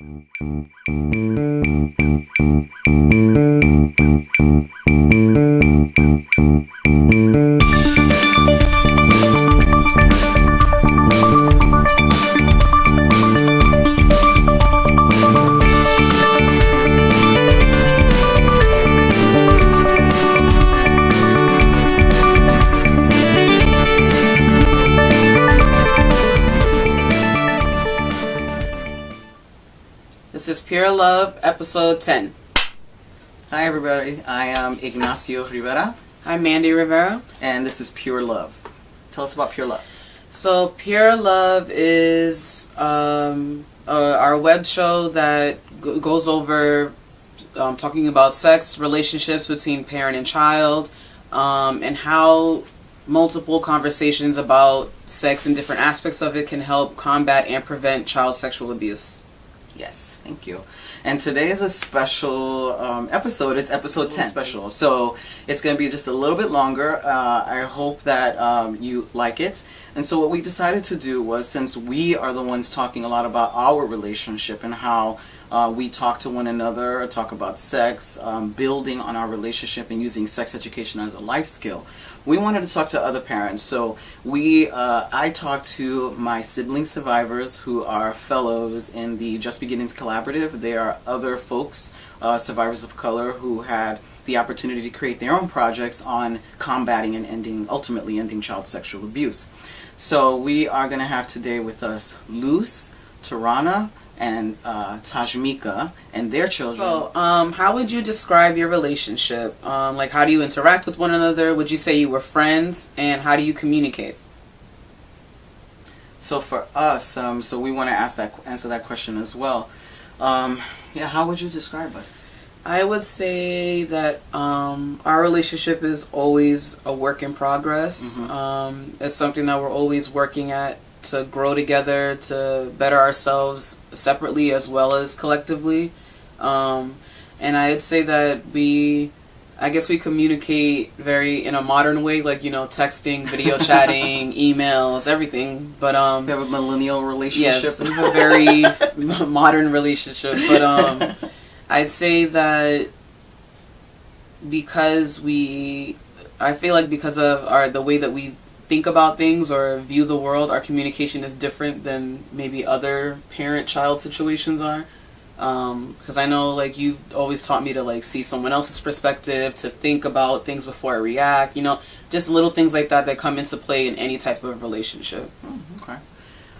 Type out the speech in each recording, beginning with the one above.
Thank you. Love, episode 10. Hi, everybody. I am Ignacio Rivera, I'm Mandy Rivera. and this is Pure Love. Tell us about Pure Love. So, Pure Love is um, uh, our web show that g- goes over um, talking about sex, relationships between parent and child, um, and how multiple conversations about sex and different aspects of it can help combat and prevent child sexual abuse. Yes, thank you. And today is a special um, episode. It's episode 10 special. So it's going to be just a little bit longer. Uh, I hope that um, you like it. And so what we decided to do was since we are the ones talking a lot about our relationship and how uh, we talk to one another, talk about sex, um, building on our relationship and using sex education as a life skill, we wanted to talk to other parents. So we, uh, I talked to my sibling survivors who are fellows in the Just Beginnings Collaborative. They are other folks, uh, survivors of color, who had the opportunity to create their own projects on combating and ending, ultimately ending child sexual abuse. So we are going to have today with us Luce, Tarana, and uh, Tajmika and their children. So, um, how would you describe your relationship? Um, like, how do you interact with one another? Would you say you were friends? And how do you communicate? So for us, um, so we want to ask that answer that question as well. Um, yeah, how would you describe us? I would say that um, our relationship is always a work in progress. Mhm. Um, it's something that we're always working at to grow together, to better ourselves separately as well as collectively. Um, and I'd say that we, I guess we communicate very in a modern way, like you know, texting, video chatting, emails, everything. But um, We have a millennial relationship. Yes, we have a very modern relationship, but um, I'd say that because we, I feel like because of our the way that we think about things or view the world, our communication is different than maybe other parent-child situations are. Because I know, like you've always taught me to like see someone else's perspective, to think about things before I react. You know, just little things like that that come into play in any type of relationship. Oh, okay.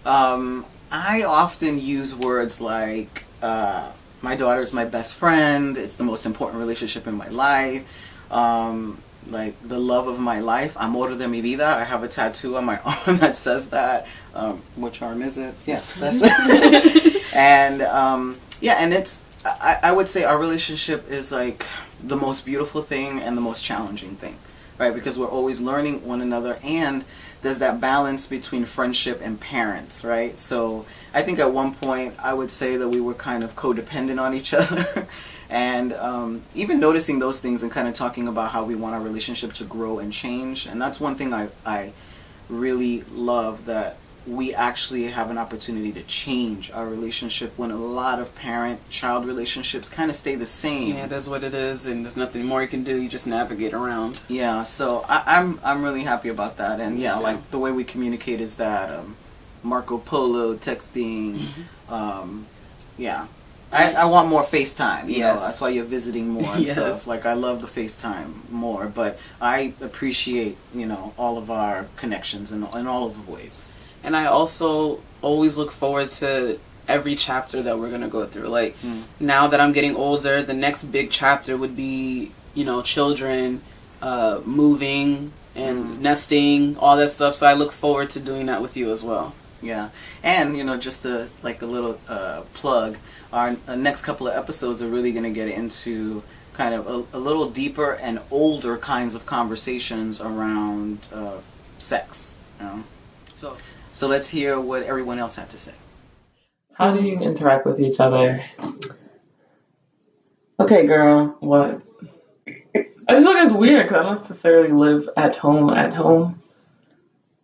Um, I often use words like uh, "my daughter's my best friend." It's the most important relationship in my life. Um, like the love of my life, amor de mi vida. I have a tattoo on my arm that says that. Um, which arm is it? Yes, that's right. and um, yeah, and it's. I, I would say our relationship is like the most beautiful thing and the most challenging thing, right? Because we're always learning one another and there's that balance between friendship and parents, right? So I think at one point I would say that we were kind of codependent on each other. And um, even noticing those things and kind of talking about how we want our relationship to grow and change. And that's one thing I, I really love that we actually have an opportunity to change our relationship when a lot of parent-child relationships kind of stay the same. Yeah, that's what it is, and there's nothing more you can do. You just navigate around. Yeah, so I, I'm I'm really happy about that, and yeah, like the way we communicate is that um, Marco Polo texting, Mm-hmm. um, yeah. I, I want more FaceTime. You Yes. know, that's why you're visiting more and Yes. stuff. Like I love the FaceTime more, but I appreciate you know all of our connections in in all of the ways. And I also always look forward to every chapter that we're gonna go through. Like Mm. now that I'm getting older, the next big chapter would be you know children uh, moving and Mm. nesting, all that stuff. So I look forward to doing that with you as well. Yeah, and you know, just a like a little uh, plug. Our uh, next couple of episodes are really going to get into kind of a, a little deeper and older kinds of conversations around uh, sex. You know? So, so let's hear what everyone else had to say. How do you interact with each other? Okay, girl, what? I just feel like it's weird because I don't necessarily live at home at home.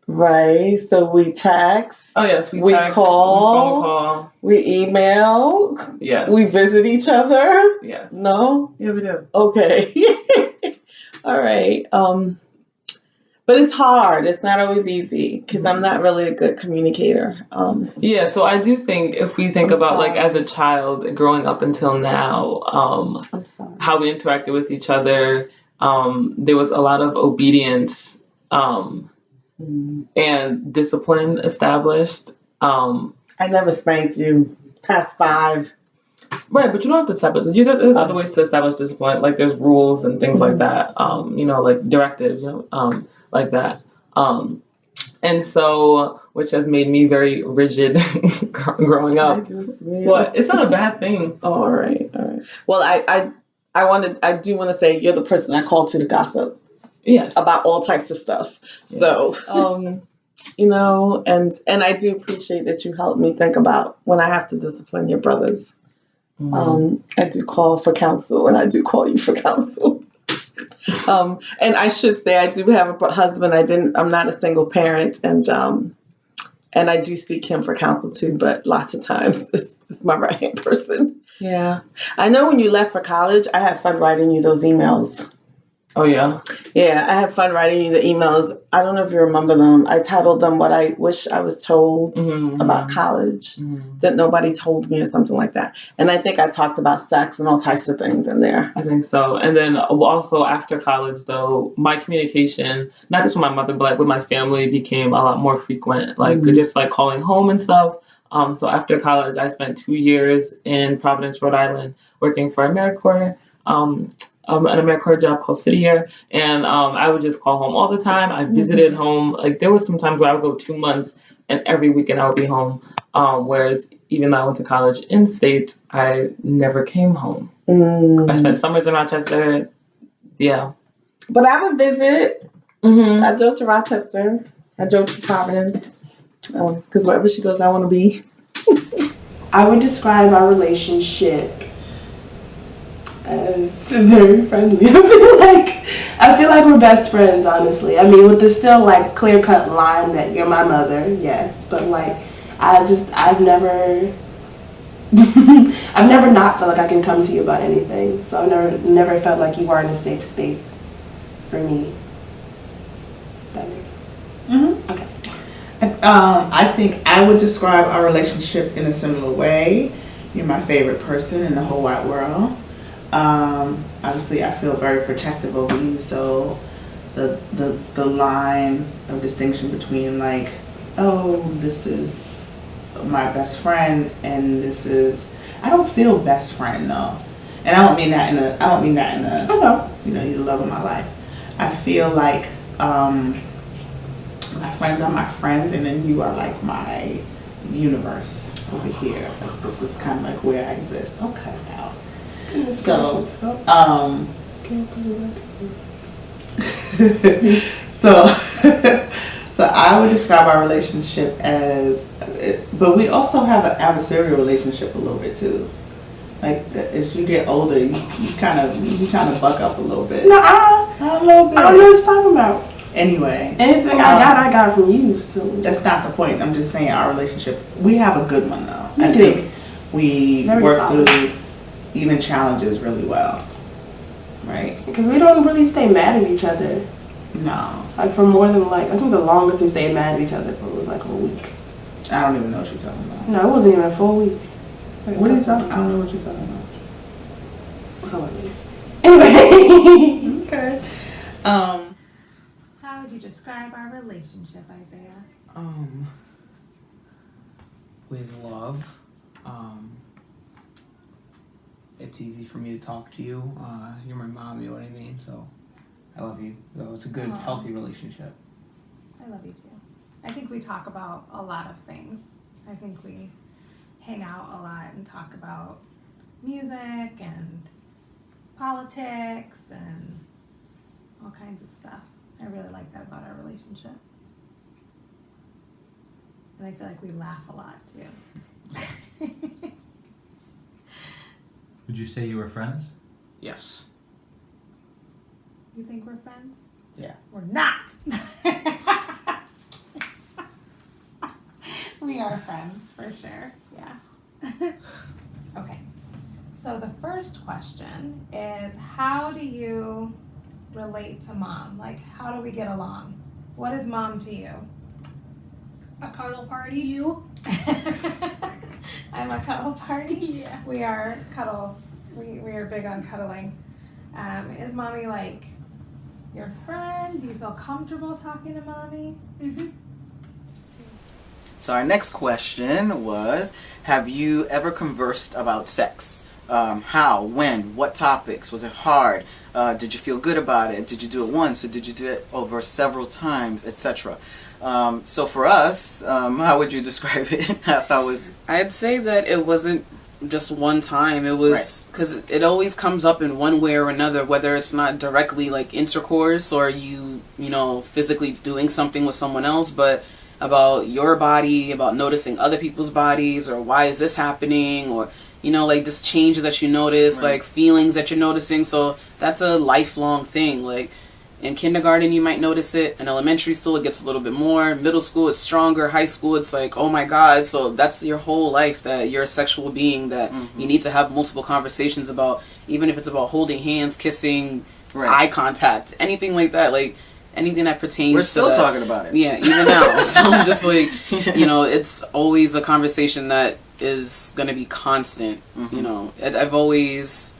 Right. So we text, Oh yes, we, We text, call. we phone call. we email, Yes. we visit each other. yes. No? Yeah, we do. Okay. All right. Um but it's hard. It's not always easy because I'm not really a good communicator. Um Yeah, so I do think if we think I'm about like as a child growing up until now, um, how we interacted with each other, um, there was a lot of obedience um. And discipline established. Um, I never spanked you past five. right, but you don't have to establish. You, there's other Uh. ways to establish discipline, like there's rules and things like Mhm. that. Um, you know, like directives, you know, um, like that. Um, and so, which has made me very rigid growing up. But it's not a bad thing. Oh, all right, all right. Well, I, I, I wanted, I do want to say you're the person I call to to gossip Yes. about all types of stuff. So, um, you know, and and I do appreciate that you helped me think about when I have to discipline your brothers. Mhm. Um, I do call for counsel, and I do call you for counsel. um, and I should say I do have a husband. I didn't. I'm not a single parent, and um, and I do seek him for counsel too. But lots of times, it's, it's my right hand person. Yeah, I know. When you left for college, I had fun writing you those emails. Oh yeah. Yeah, I had fun writing you the emails. I don't know if you remember them. I titled them "What I Wish I Was Told Mhm. About College." Mhm. That nobody told me, or something like that. And I think I talked about sex and all types of things in there. I think so. And then also after college, though, my communication, not just with my mother, but like with my family, became a lot more frequent. Like Mhm. just like calling home and stuff. Um, so after college, I spent two years in Providence, Rhode Island, working for AmeriCorps. Um, um, an AmeriCorps job called City Year, and um, I would just call home all the time. I visited home. Like there was some times where I would go two months, and every weekend I would be home. Um, whereas even though I went to college in state, I never came home. I Mm. spent summers in Rochester. Yeah. But I would visit. Mm-hmm. I drove to Rochester. I drove to Providence. Because wherever she goes, I want to be. I would describe our relationship as very friendly. I feel like I feel like we're best friends, honestly. I mean, with the still like clear cut line that you're my mother, yes, but like I just I've never I've never not felt like I can come to you about anything. So I've never never felt like you are in a safe space for me. That makes Mm-hmm. okay. Um, I think I would describe our relationship in a similar way. You're my favorite person in the whole wide world. Um, obviously, I feel very protective over you, so the, the the line of distinction between like, oh, this is my best friend, and this is I don't feel best friend though, and I don't mean that in a I don't mean that in a I know. you know, you're the love of my life. I feel like um, my friends are my friends, and then you are like my universe over here. Like, this is kind of like where I exist. Okay, now. So, um, so, so I would describe our relationship as, but we also have an adversarial relationship a little bit too. Like as you get older, you, you kind of you kind of buck up a little bit. No, I, A little bit. I don't know what you're talking about. Anyway, Anything I got, I got from you. So that's not the point. I'm just saying our relationship. We have a good one though. We I do. think we Very work solid. through even challenges really well. Right? because we don't really stay mad at each other. No, Like for more than like I think the longest we stayed mad at each other for was like a week. I don't even know what you're talking about. No, it wasn't even a full week. Like What are you couple talking? I don't know what you're talking about. Anyway, Okay. Um. How would you describe our relationship, Isaiah? Um, with love. Um, it's easy for me to talk to you. Uh, you're my mom, you know what I mean? So I love you. So it's a good, Aw. healthy relationship. I love you too. I think we talk about a lot of things. I think we hang out a lot and talk about music and politics and all kinds of stuff. I really like that about our relationship. And I feel like we laugh a lot too. Would you say you were friends? Yes. you think we're friends? Yeah. We're not. Just kidding. we are friends for sure. Yeah. okay. So the first question is how do you relate to mom? Like how do we get along? What is mom to you? A cuddle party. You? I'm a cuddle party. Yeah. We are cuddle. We, we are big on cuddling. Um, is mommy like your friend? Do you feel comfortable talking to mommy? Mm-hmm. So our next question was, have you ever conversed about sex? Um, how, when, what topics? Was it hard? Uh, did you feel good about it? Did you do it once or did you do it over several times, etc.? Um, so for us, um, how would you describe it? how, how was I'd say that it wasn't just one time. It was because it always comes up in one way or another, whether it's not directly like intercourse or you, you know, physically doing something with someone else, but about your body, about noticing other people's bodies, or why is this happening, or you know, like just changes that you notice, Right. like feelings that you're noticing. So that's a lifelong thing. Like in kindergarten, you might notice it. In elementary school, it gets a little bit more. Middle school, it's stronger. High school, it's like, oh my god. So that's your whole life that you're a sexual being that you need to have multiple conversations about, even if it's about holding hands, kissing, Right. eye contact, anything like that. Like anything that pertains We're to still that. talking about it. Yeah, even now. so I'm just like, you know, it's always a conversation that is going to be constant. Mm-hmm. You know, I've always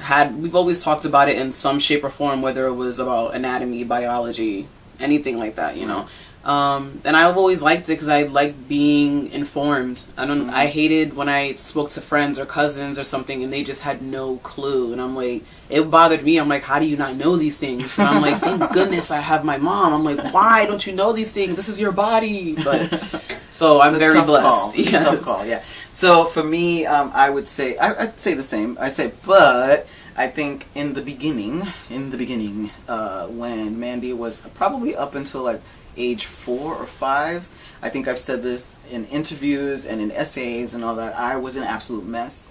had, we've always talked about it in some shape or form, whether it was about anatomy, biology, anything like that, you know. Um, and I've always liked it because I like being informed. I don't. I hated when I spoke to friends or cousins or something, and they just had no clue. And I'm like, it bothered me. I'm like, how do you not know these things? And I'm like, thank goodness I have my mom. I'm like, why don't you know these things? This is your body. But so I'm It's a very tough blessed. Call. It's a Yes. tough call, yeah. So for me, um, I would say I, I'd say the same. I say, but I think in the beginning, in the beginning, uh, when Mandy was probably up until like age four or five, I think I've said this in interviews and in essays and all that. I was an absolute mess.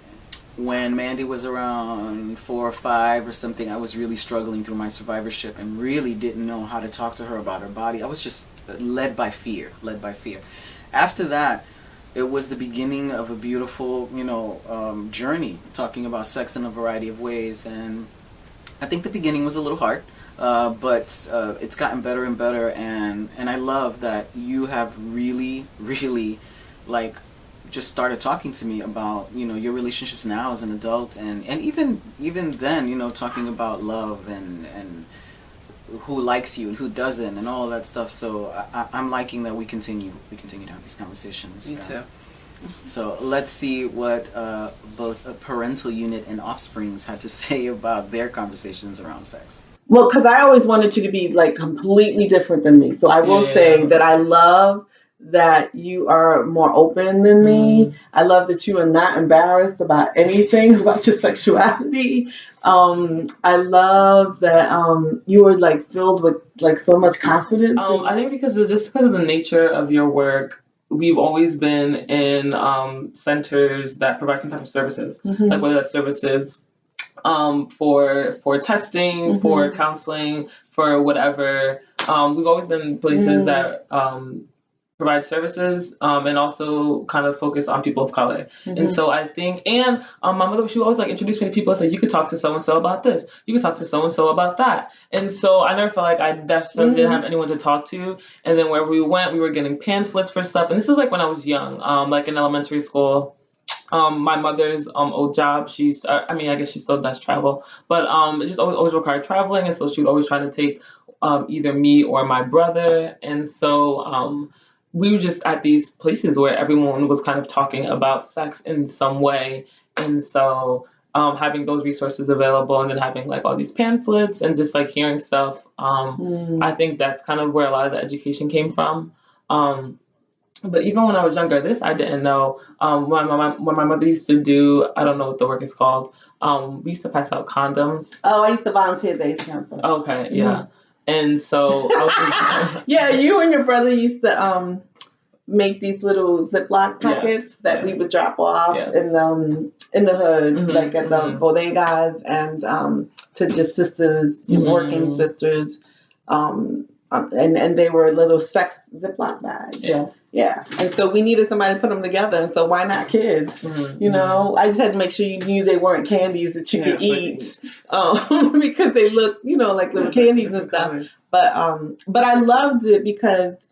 When Mandy was around four or five or something, I was really struggling through my survivorship and really didn't know how to talk to her about her body. I was just led by fear, led by fear. After that, it was the beginning of a beautiful, you know, um, journey talking about sex in a variety of ways. And I think the beginning was a little hard, uh, but uh, it's gotten better and better. And and I love that you have really, really, like, just started talking to me about you know your relationships now as an adult, and and even even then, you know, talking about love and and who likes you and who doesn't and all that stuff. So I, I, I'm liking that we continue we continue to have these conversations. Me Yeah. too. So let's see what uh, both a parental unit and offsprings had to say about their conversations around sex. Well, because I always wanted you to be like completely different than me. So I will Yeah. say that I love that you are more open than me. I love that you are not embarrassed about anything about your sexuality. Um, I love that um, you are like filled with like so much confidence. Um, I think because of just because of the nature of your work, we've always been in um, centers that provide some type of services, Mhm. like whether that's services um, for for testing, for counseling, for whatever. Um, we've always been places Mm. that um, provide services um, and also kind of focus on people of color. Mhm. And so I think, and um, my mother, she always like introduce me to people and say, you could talk to so and so about this, you could talk to so and so about that. And so I never felt like I definitely didn't Mhm. have anyone to talk to. And then wherever we went, we were getting pamphlets for stuff. And this is like when I was young, um, like in elementary school. Um, my mother's um old job, she's uh, I mean I guess she still does travel, but um it just always, always required traveling, and so she would always try to take um either me or my brother, and so um we were just at these places where everyone was kind of talking about sex in some way, and so um having those resources available, and then having like all these pamphlets and just like hearing stuff, um Mm. I think that's kind of where a lot of the education came from. Um, but even when I was younger, this I didn't know. Um, when my when my mother used to do, I don't know what the work is called. Um, we used to pass out condoms. Oh, I used to volunteer at the AIDS Council. Okay, yeah. And so Yeah, you and your brother used to um make these little Ziploc packets Yes, that we would drop off Yes. in the um, in the hood, Mhm, like at the mhm. bodegas, and um, to just sisters, Mhm. working sisters. Um, um, and and they were little sex Ziploc bags. Yeah. Yeah, and so we needed somebody to put them together, and so why not kids? Mhm. You know, I just had to make sure you knew they weren't candies that you Yeah, could eat, um, because they look, you know, like little candies and stuff. But um, but I loved it because,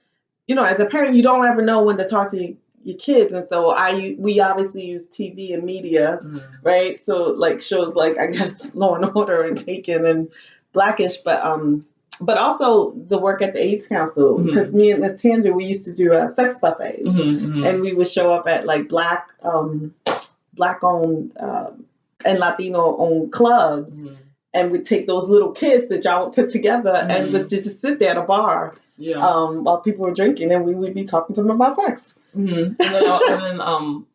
you know, as a parent, you don't ever know when to talk to your, your kids, and so I we obviously use TV and media, Mhm. right? So like shows like I guess Law and Order and Taken and Blackish, but um, but also the work at the AIDS Council because me and Miss Tanger we used to do uh, sex buffets Mhm, mhm. and we would show up at like black um black owned um and latino owned clubs Mhm. and we'd take those little kids that y'all would put together and Mhm. would just sit there at a bar Yeah. um while people were drinking and we would be talking to them about sex And then, uh, and then um,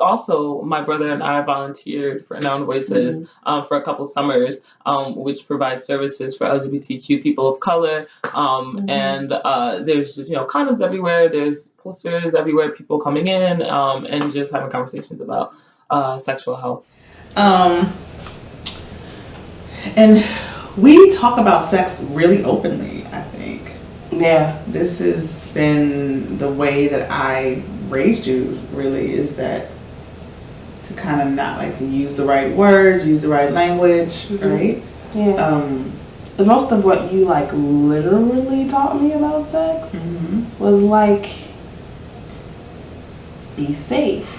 also, my brother and I volunteered for Noun Voices um, for a couple summers, um, which provides services for LGBTQ people of color. Um, Mhm. And uh, there's just, you know, condoms everywhere. There's posters everywhere, people coming in um, and just having conversations about uh, sexual health. Um, and we talk about sex really openly, I think. Yeah. This has been the way that I raised you, really, is that to kind of not like use the right words, use the right language, Mhm. right? Yeah. Um, The most of what you like literally taught me about sex mhm. was like be safe.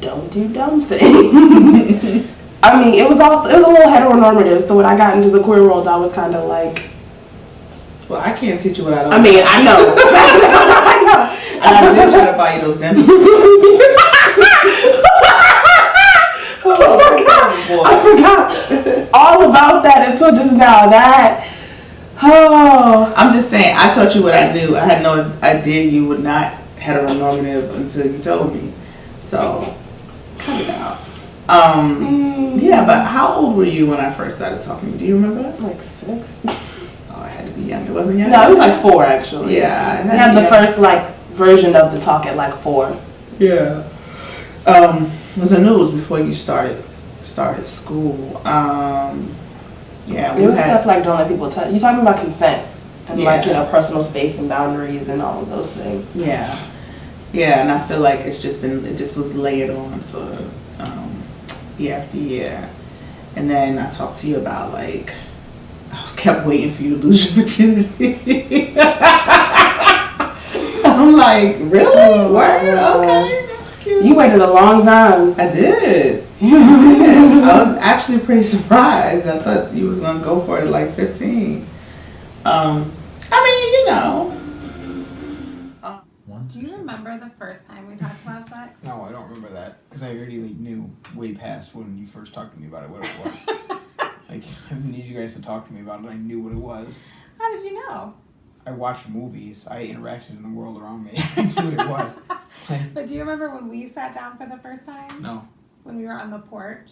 Don't do dumb things. I mean, it was also it was a little heteronormative. So when I got into the queer world, I was kind of like, Well, I can't teach you what I don't I mean, I know, I know. And I did try to buy you those dental. oh my god, I forgot all about that until just now. That oh, I'm just saying, I taught you what I knew. I had no idea you would not heteronormative until you told me. So, cut it out. Um, mm, yeah, but how old were you when I first started talking? Do you remember? like six. Oh, I had to be young. It wasn't young. No, it was like four actually. Yeah, I I had the first like version of the talk at like four. Yeah. Um, was it was before you started started school. Um, yeah, It we was had stuff like don't let people touch. You're talking about consent and like you know personal space and boundaries and all of those things. Yeah, yeah, and I feel like it's just been it just was layered on sort of um, year after year, and then I talked to you about like I was kept waiting for you to lose your virginity. I'm like, really? Word? Okay, that's cute. You waited a long time. I did. Yeah, I was actually pretty surprised. I thought you was gonna go for it like 15. Um, I mean, you know. Once. Do you remember the first time we talked about sex? No, I don't remember that because I already like, knew way past when you first talked to me about it what it was. like I didn't need you guys to talk to me about it. I knew what it was. How did you know? I watched movies. I interacted in the world around me. I knew it was. Like, But do you remember when we sat down for the first time? no, When we were on the porch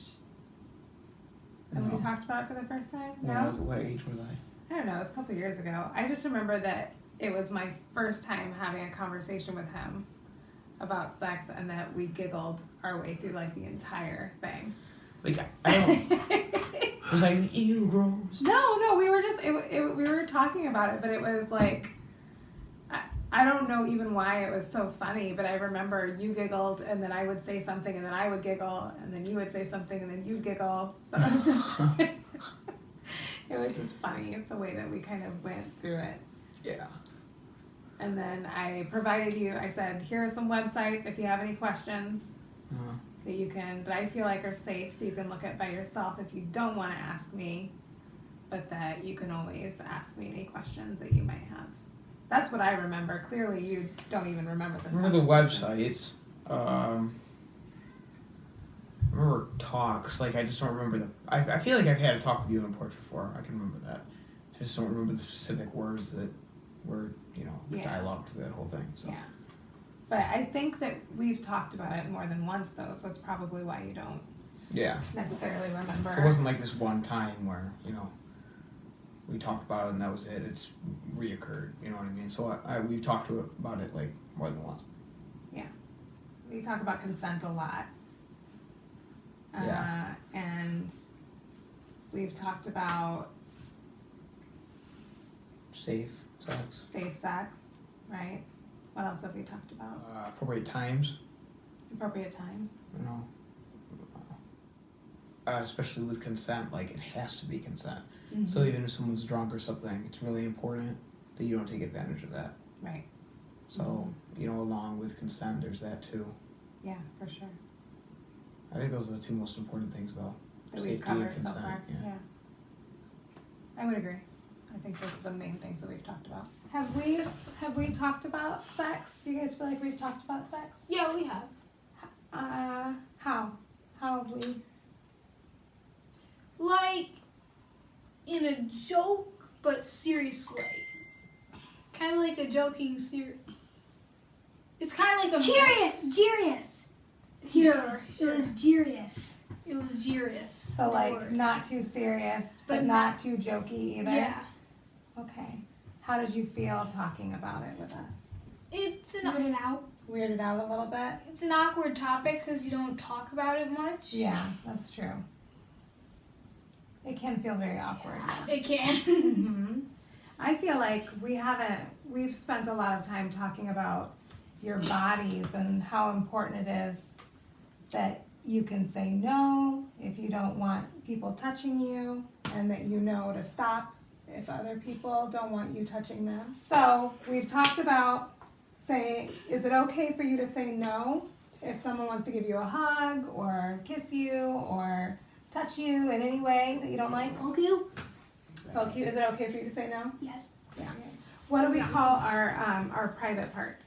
and no. we talked about it for the first time? When No? was- what age was I? I don't know, it was a couple years ago. I just remember that it was my first time having a conversation with him about sex and that we giggled our way through like the entire thing. Like I, I don't. was like, ew gross? No, no, we were just it, it, we were talking about it, but it was like I, don't know even why it was so funny, but I remember you giggled and then I would say something and then I would giggle and then you would say something and then you'd giggle. So it was just it was just funny the way that we kind of went through it. Yeah. And then I provided you I said, here are some websites if you have any questions Uh, that you can that I feel like are safe so you can look at by yourself if you don't want to ask me, but that you can always ask me any questions that you might have. That's what I remember. Clearly you don't even remember this. Remember the websites. Um, I remember talks. Like I just don't remember the. I, I feel like I've had a talk with you on the porch before. I can remember that. I just don't remember the specific words that were you know the Yeah. dialogue to that whole thing. So. Yeah. But I think that we've talked about it more than once though, so that's probably why you don't Yeah. necessarily remember. It wasn't like this one time where you know we talked about it and that was it. It's reoccurred. You know what I mean? So I, I we've talked to about it like more than once. Yeah, we talk about consent a lot. Yeah. Uh, and we've talked about safe sex, Safe sex, right? What else have we talked about? uh, appropriate times. Appropriate times. You know, uh, especially with consent, like it has to be consent. Mm-hmm. So even if someone's drunk or something, it's really important that you don't take advantage of that. Right. So you know, along with consent, there's that too. Yeah, for sure. I think those are the two most important things, though. That we've Safety and covered so consent, far. yeah. Yeah. I would agree. I think those are the main things that we've talked about. Have we have we talked about sex? Do you guys feel like we've talked about sex? Yeah, we have. Uh, how? How have we? Like, in a joke but serious way. Kind of like a joking serious. It's kind of like a. serious, serious. Sure, It was serious. It was serious. So like word. not too serious, but, But not too jokey either. Yeah. Okay. How did you feel talking about it with us? It's an Weirded out. Weirded out a little bit. it's an awkward topic because you don't talk about it much. Yeah, that's true. It can feel very awkward. yeah. It can. hmm I feel like we haven't, we've spent a lot of time talking about your bodies and how important it is that you can say no if you don't want people touching you and that you know to stop if other people don't want you touching them. So we've talked about say, is it okay for you to say no if someone wants to give you a hug or kiss you or touch you in any way that you don't like? Poke you? Poke you. Is it okay for you to say no? Yes. Yeah. What do we call our um, our private parts?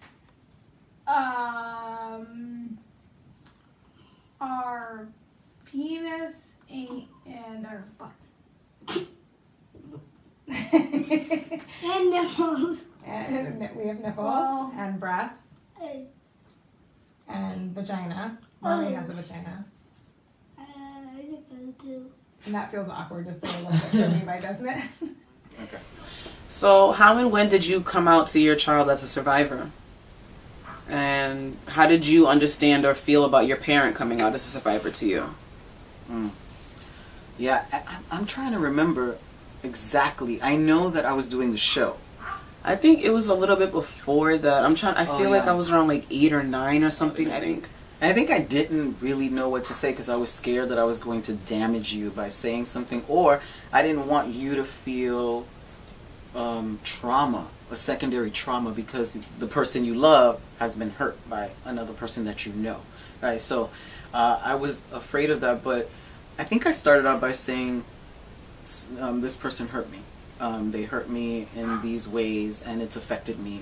um, our penis and, our butt. And nipples. and we have nipples Well- and breasts and vagina. Mommy Oh. has a vagina, I think so too. and that feels awkward to say a little bit for Levi, doesn't it? Okay. So, how and when did you come out to your child as a survivor? And how did you understand or feel about your parent coming out as a survivor to you? Hmm. Yeah, I, I'm- I'm trying to remember exactly. I know that I was doing the show. I think it was a little bit before that. I'm trying. I Oh, feel like. I was around like eight or nine or something. I think. I think I didn't really know what to say because I was scared that I was going to damage you by saying something, or I didn't want you to feel um, trauma, a secondary trauma, because the person you love has been hurt by another person that you know, right? So uh, I was afraid of that, but I think I started out by saying, um, "This person hurt me. Um, they hurt me in these ways, and it's affected me."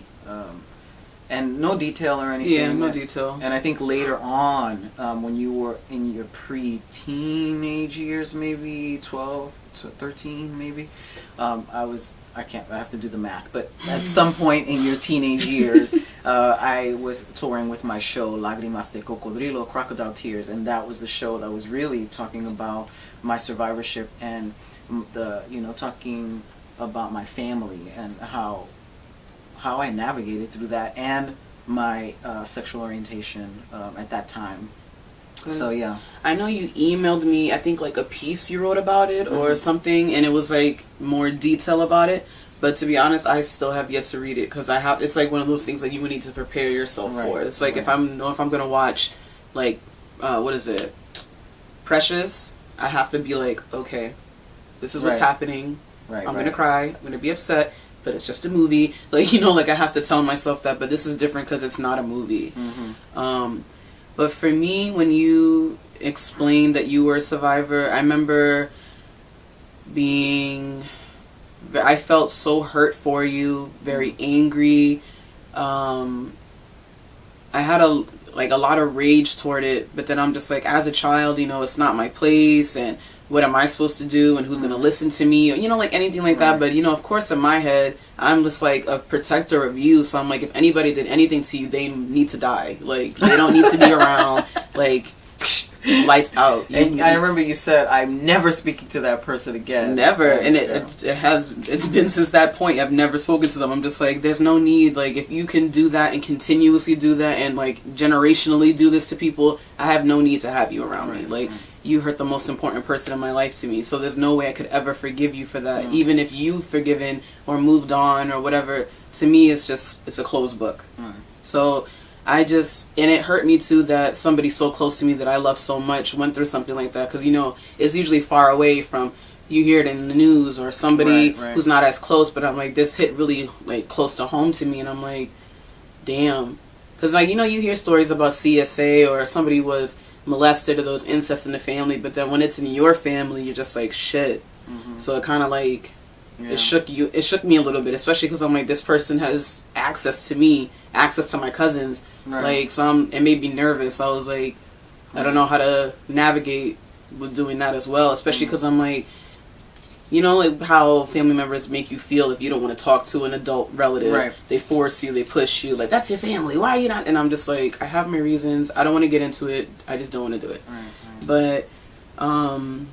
And no detail or anything. Yeah, no detail. And I think later on, um, when you were in your pre-teenage years, maybe 12 to 13, maybe, um, I was, I can't, I have to do the math, but at some point in your teenage years, uh, I was touring with my show, Lágrimas de Cocodrilo, Crocodile Tears, and that was the show that was really talking about my survivorship and the, you know, talking about my family and how how I navigated through that and my uh, sexual orientation um, at that time. So yeah, I know you emailed me. I think like a piece you wrote about it or Mhm. something, and it was like more detail about it. But to be honest, I still have yet to read it because I have. It's like one of those things that you would need to prepare yourself Right, for. It's like if. I'm know if I'm gonna watch, like, uh, what is it, Precious? I have to be like, okay, this is what's Right. happening. right. I'm right. gonna cry. I'm gonna be upset. But it's just a movie. Like you know, like I have to tell myself that. But this is different because it's not a movie. Mhm. Um, but for me, when you explained that you were a survivor, I remember being. I felt so hurt for you, very angry. Um, I had a like a lot of rage toward it, but then I'm just like, as a child, you know, it's not my place, and what am I supposed to do, and who's gonna mm-hmm. listen to me, or, you know, like anything like that. But you know, of course, in my head, I'm just like a protector of you. So I'm like, if anybody did anything to you, they need to die. Like they don't need to be around. Like lights out. You- And I remember you said, "I'm never speaking to that person again." Never, and it, Yeah. it it has it's been since that point. I've never spoken to them. I'm just like, there's no need. Like, if you can do that and continuously do that, and like generationally do this to people, I have no need to have you around me. Right, Like, right. You hurt the most important person in my life to me. So there's no way I could ever forgive you for that. Mm. Even if you've forgiven or moved on or whatever, to me it's just it's a closed book. Mm. So I just and it hurt me too that somebody so close to me that I love so much went through something like that because you know it's usually far away from you hear it in the news or somebody Right, right. who's not as close but I'm like this hit really like close to home to me and I'm like damn because like you know you hear stories about CSA or somebody was molested or those incest in the family but then when it's in your family you're just like shit Mhm. so it kind of like Yeah. it shook you it shook me a little bit especially because i'm like this person has access to me access to my cousins Right. like so I'm, it made me nervous i was like i don't know how to navigate with doing that as well especially because i'm like you know like how family members make you feel if you don't want to talk to an adult relative Right. they force you they push you like that's your family why are you not and i'm just like i have my reasons i don't want to get into it i just don't want to do it Right, right. but um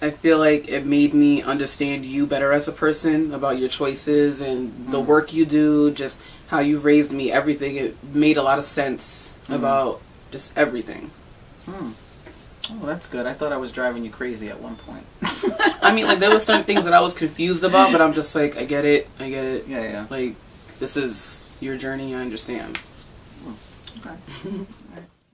I feel like it made me understand you better as a person about your choices and the Mhm. work you do, just how you raised me, everything. It made a lot of sense Mhm. about just everything. Hmm. Oh, that's good. I thought I was driving you crazy at one point. I mean, like there were certain things that I was confused about, but I'm just like, I get it, I get it. Yeah, yeah. Like this is your journey, I understand. Okay.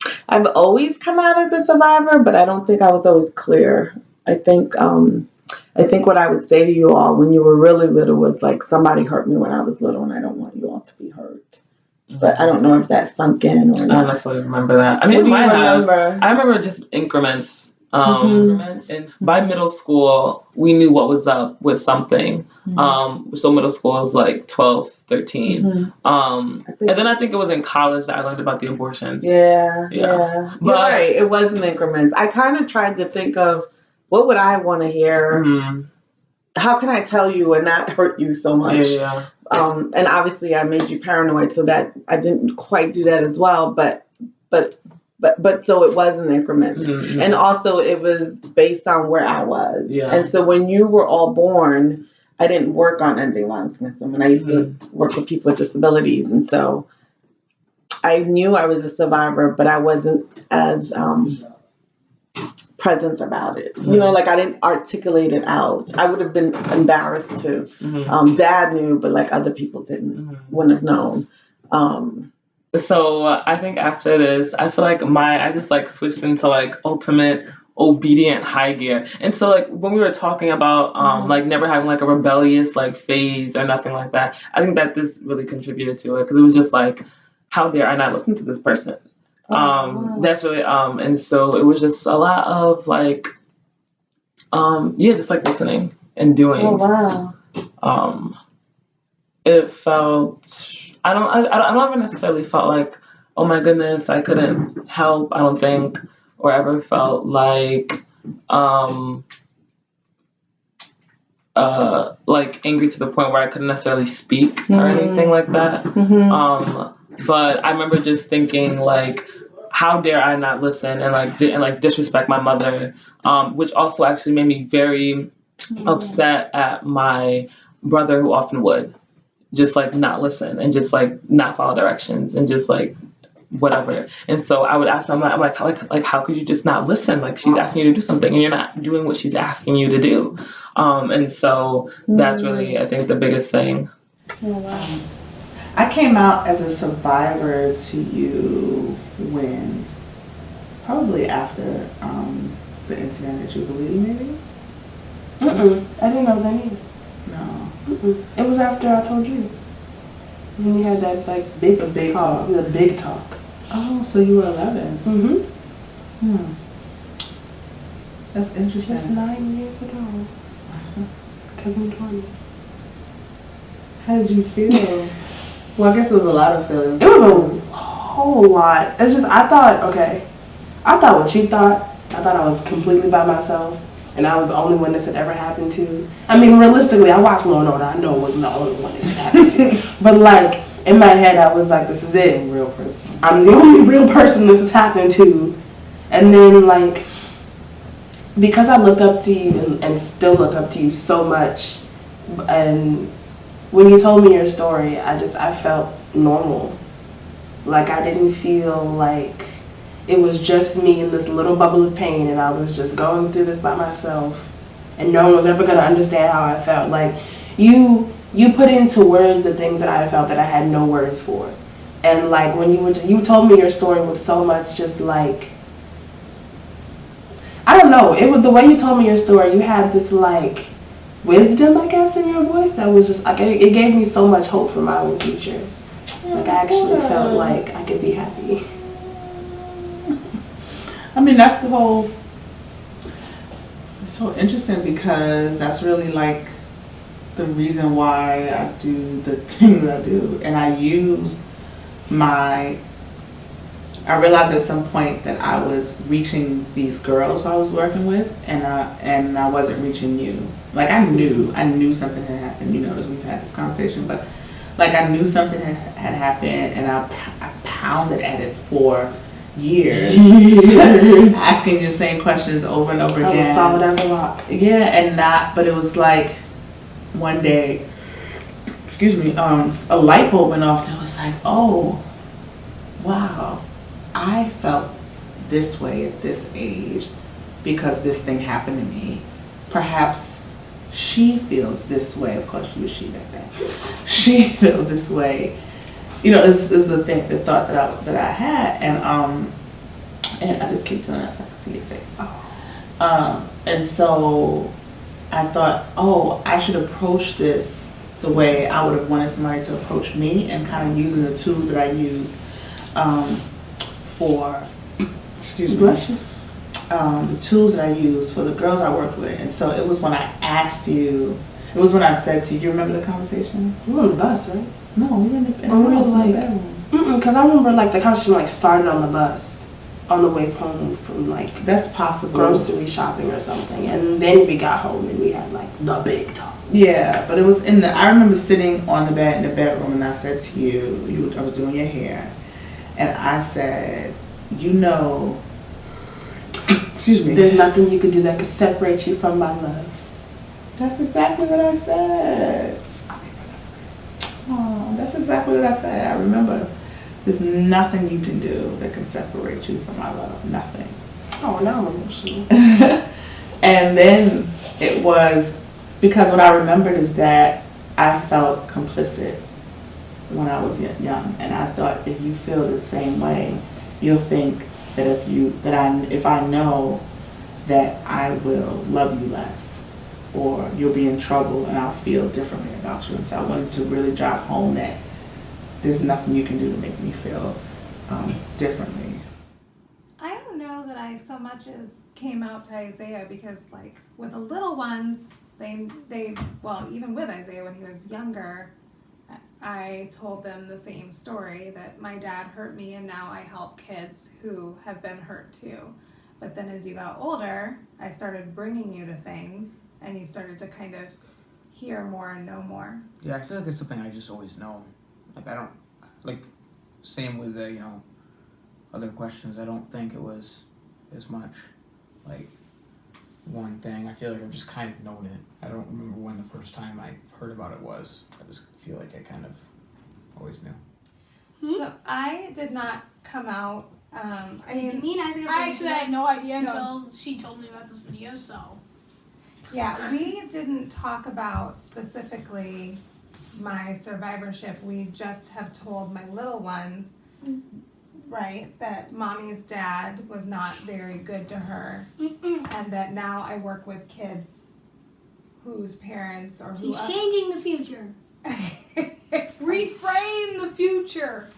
I've always come out as a survivor, but I don't think I was always clear. I think um, I think what I would say to you all when you were really little was like somebody hurt me when I was little, and I don't want you all to be hurt. But I don't know if that sunk in or I don't not. necessarily remember that. I What mean, do you might have. remember? I remember just increments. Um, Mhm. And by middle school, we knew what was up with something. Mhm. Um, so middle school is like 12, 13. Mhm. Um, think- and then I think it was in college that I learned about the abortions. Yeah, Yeah. yeah. You're But- right. It was in increments. I kind of tried to think of what would I want to hear. Mhm. How can I tell you and not hurt you so Yeah, much? yeah. Um, and obviously I made you paranoid, so that I didn't quite do that as well. But but but but so it was in increments, Mhm. and also it was based on where I was. Yeah. And so when you were all born, I didn't work on ending longsmiths. and I used to work with people with disabilities, and so I knew I was a survivor, but I wasn't as um, present about it. You know, like I didn't articulate it out. I would have been embarrassed to Mhm. um, dad knew, but like other people didn't, Mhm. wouldn't have known. Um, So uh, I think after this, I feel like my I just like switched into like ultimate obedient high gear. And so like when we were talking about um Mhm. like never having like a rebellious like phase or nothing like that, I think that this really contributed to it because it was just like how dare I not listen to this person? Oh, um wow. that's really um and so it was just a lot of like um yeah just like listening and doing oh wow. um it felt i don't i, I don't ever necessarily felt like oh my goodness i couldn't help i don't think or ever felt like um uh like angry to the point where i couldn't necessarily speak or Mhm. anything like that Mhm. um but i remember just thinking like how dare i not listen and like and like disrespect my mother um which also actually made me very upset at my brother who often would just like not listen and just like not follow directions and just like whatever. And so I would ask them, I'm like, like, like, how could you just not listen? Like she's asking you to do something and you're not doing what she's asking you to do. Um, and so that's really, I think, the biggest thing. Oh wow. I came out as a survivor to you when, probably after um, the incident at Jubilee, maybe? Mm-mm. I didn't know that either. No. Mm-mm. It was after I told you. When we had that like big, The big talk. talk. The big talk. Oh, so you were 11. Mm-hmm. Hmm. That's interesting. Just nine years ago. Cousin Tony. How did you feel? Well, I guess it was a lot of feelings. It was a whole lot. It's just I thought, okay, I thought what she thought. I thought I was completely by myself, and I was the only one this had ever happened to. I mean, realistically, I watched Law and Order. I know it wasn't the only one this had happened to. But like in my head, I was like, this is it. real person. I'm the only real person this is happening to. And then like because I looked up to you and, and still look up to you so much and when you told me your story, I just I felt normal. Like I didn't feel like it was just me in this little bubble of pain, and I was just going through this by myself, and no one was ever gonna understand how I felt. Like you, you put into words the things that I felt that I had no words for, and like when you were, you told me your story with so much just like. I don't know. It was the way you told me your story. You had this like wisdom, I guess, in your voice that was just like it, it gave me so much hope for my own future. Like I actually felt like I could be happy. I mean, that's the whole. It's so interesting because that's really like the reason why I do the things I do, and I use my. I realized at some point that I was reaching these girls who I was working with, and I, and I wasn't reaching you. Like I knew, I knew something had happened. You know, as we've had this conversation, but like I knew something had, had happened, and I, I pounded at it for years, asking the same questions over and over I was again. solid as a rock. Yeah, and not, but it was like one day, excuse me, um, a light bulb went off. And it was like, oh, wow, I felt this way at this age because this thing happened to me. Perhaps she feels this way. Of course, she was she back then. She feels this way. You know, is is the thing, the thought that I that I had, and um, and I just keep doing that so I can see your face. Um, and so I thought, oh, I should approach this the way I would have wanted somebody to approach me, and kind of using the tools that I used um, for, excuse me. Um, the tools that I used for the girls I worked with. And so it was when I asked you, it was when I said to you, you remember the conversation? We were on the bus, right? No, we were in the, in the Or we was like- bedroom. Because I remember like the conversation like started on the bus, on the way home from like That's possible. grocery shopping or something, and then we got home and we had like the big talk. Yeah, but it was in the. I remember sitting on the bed in the bedroom, and I said to you, you, I was doing your hair, and I said, you know, excuse me. There's nothing you can do that could separate you from my love. That's exactly what I said. Oh, that's exactly what I said. I remember. There's nothing you can do that can separate you from my love. Nothing. Oh, now I'm emotional. and then it was because what I remembered is that I felt complicit when I was young, and I thought if you feel the same way, you'll think that if you that I if I know that I will love you less, or you'll be in trouble, and I'll feel differently about you. And so I wanted to really drive home that there's nothing you can do to make me feel um, differently. I don't know that I so much as came out to Isaiah because like with the little ones, they they well even with Isaiah when he was younger, I- told them the same story that my dad hurt me and now I help kids who have been hurt too. But then as you got older, I started bringing you to things and you started to kind of hear more and know more. Yeah, I feel like it's something I just always know. Like I don't like same with the you know other questions. I don't think it was as much like one thing. I feel like I've just kind of known it. I don't remember when the first time I heard about it was. I just feel like I kind of always knew. So I did not come out. Um, I mean, Me and Isaiah. I actually had no idea No. until she told me about this video, so. Yeah, we didn't talk about specifically my survivorship. We just have told my little ones, right, that mommy's dad was not very good to her, and that now I work with kids whose parents or who She's changing the future. Reframe the future.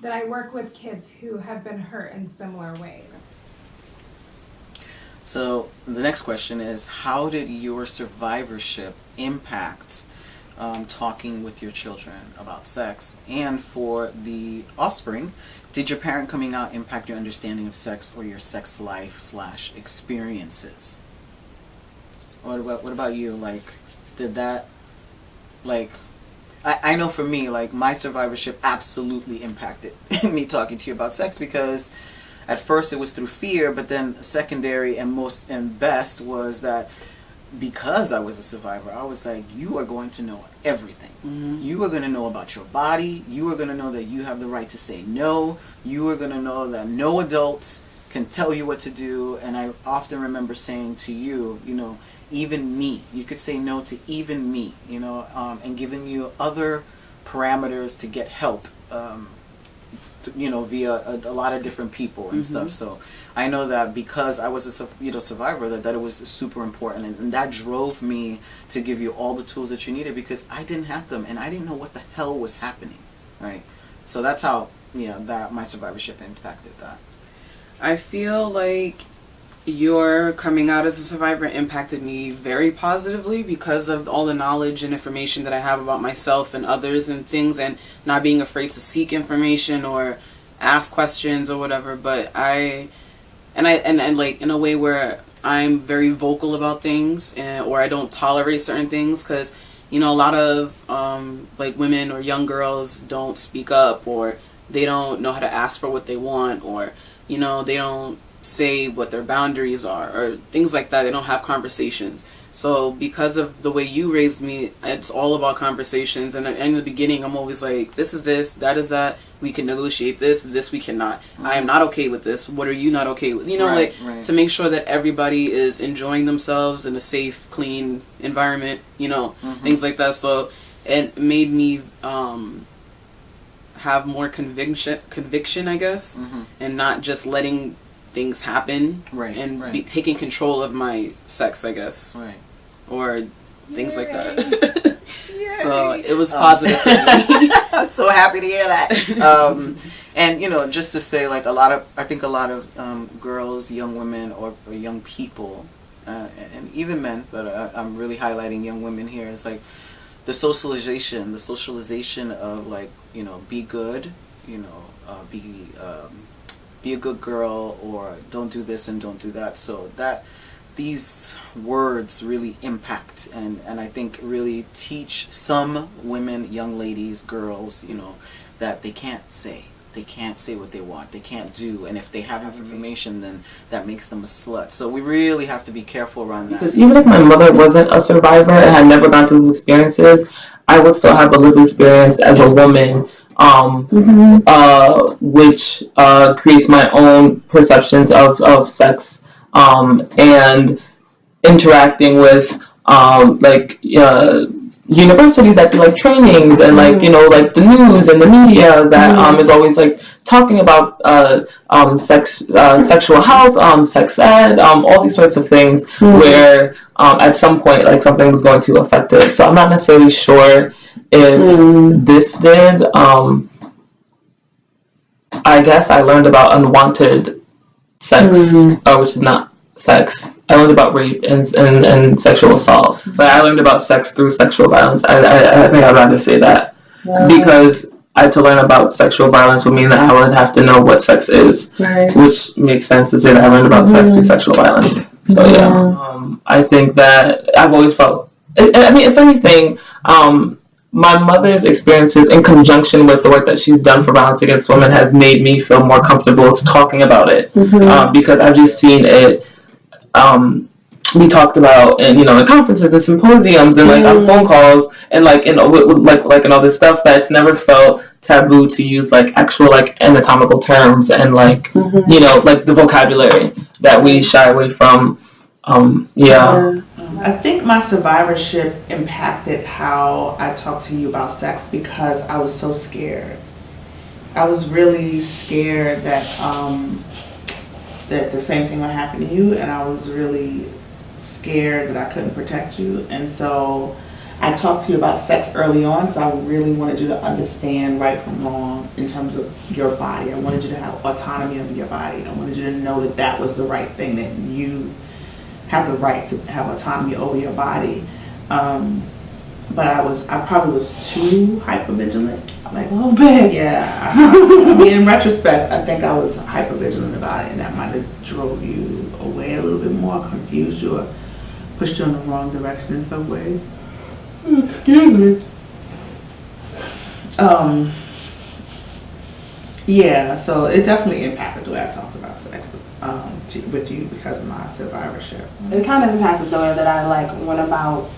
that I work with kids who have been hurt in similar ways. So the next question is, how did your survivorship impact um, talking with your children about sex? And for the offspring, did your parent coming out impact your understanding of sex or your sex life slash experiences? What about what about you? Like, did that like? I, I know for me, like my survivorship absolutely impacted me talking to you about sex because at first it was through fear, but then secondary and most and best was that because I was a survivor, I was like, you are going to know everything. Mhm. You are going to know about your body. You are going to know that you have the right to say no. You are going to know that no adult can tell you what to do. And I often remember saying to you, you know, even me, you could say no to even me, you know, um, and giving you other parameters to get help. Um, you know, via a, a lot of different people and Mhm. stuff. So I know that because I was a you know survivor, that that it was super important, and, and that drove me to give you all the tools that you needed because I didn't have them and I didn't know what the hell was happening, right? So that's how you know that my survivorship impacted that. I feel like your coming out as a survivor impacted me very positively because of all the knowledge and information that I have about myself and others and things and not being afraid to seek information or ask questions or whatever but I and I and, and like in a way where I'm very vocal about things and, or I don't tolerate certain things cuz you know a lot of um, like women or young girls don't speak up or they don't know how to ask for what they want or you know they don't say what their boundaries are or things like that. They don't have conversations. So because of the way you raised me it's all about conversations. And in the beginning i'm always like this is this that is that we can negotiate this this we cannot i am not okay with this what are you not okay with you know Right, like right. to make sure that everybody is enjoying themselves in a safe clean environment you know Mhm. things like that so it made me um have more conviction conviction i guess Mhm. and not just letting things happen Right, and be, taking control of my sex i guess Right. or things like that so it was Um, positive for me I'm so happy to hear that. Um, and you know, just to say, like a lot of, I think a lot of um, girls, young women, or, or young people, uh, and even men, but uh, I'm really highlighting young women here. It's like the socialization, the socialization of like you know, be good, you know, uh, be um, be a good girl, or don't do this and don't do that. So that these words really impact and, and I think really teach some women, young ladies, girls, you know, that they can't say. They can't say what they want. They can't do. And if they have information, then that makes them a slut. So we really have to be careful around that. Because even if my mother wasn't a survivor and had never gone through those experiences, I would still have a lived experience as a woman, um, uh, which uh, creates my own perceptions of, of sex um, and interacting with um, like uh, universities that do like trainings and like you know like the news and the media that um, is always like talking about uh, um, sex uh, sexual health um, sex ed um, all these sorts of things where um, at some point like something was going to affect it. So i'm not necessarily sure if this did um, i guess i learned about unwanted sex. Uh, which is not sex. I learned about rape and, and, and sexual assault. But i learned about sex through sexual violence. I, I, I think i'd rather say that. Because I, had to learn about sexual violence would mean that I would have to know what sex is, Right. which makes sense to say that I learned about sex through sexual violence. So yeah, um, I think that I've always felt. I, I mean, if anything, um, my mother's experiences in conjunction with the work that she's done for violence against women has made me feel more comfortable talking about it um, because I've just seen it um, be talked about in you know in conferences and symposiums and like on phone calls and like in with, with, like like and all this stuff that it's never felt taboo to use like actual like anatomical terms and like you know like the vocabulary that we shy away from. Um, yeah. Um, I think my survivorship impacted how I talked to you about sex because I was so scared. I was really scared that um, that the same thing would happen to you, and I was really scared that I couldn't protect you. And so I talked to you about sex early on because I really wanted you to understand right from wrong in terms of your body. I wanted you to have autonomy over your body. I wanted you to know that that was the right thing, that you have the right to have autonomy over your body. Um, but I was, I probably was too hypervigilant. Like A little bit. yeah, I, I mean, in retrospect, I think I was hypervigilant about it, and that might have drove you away a little bit more, confused you, or pushed you in the wrong direction in some ways. Excuse me. Um. Yeah, so it definitely impacted the way I talked about sex um, to, with you because of my survivorship. It kind of impacted the way that I like went about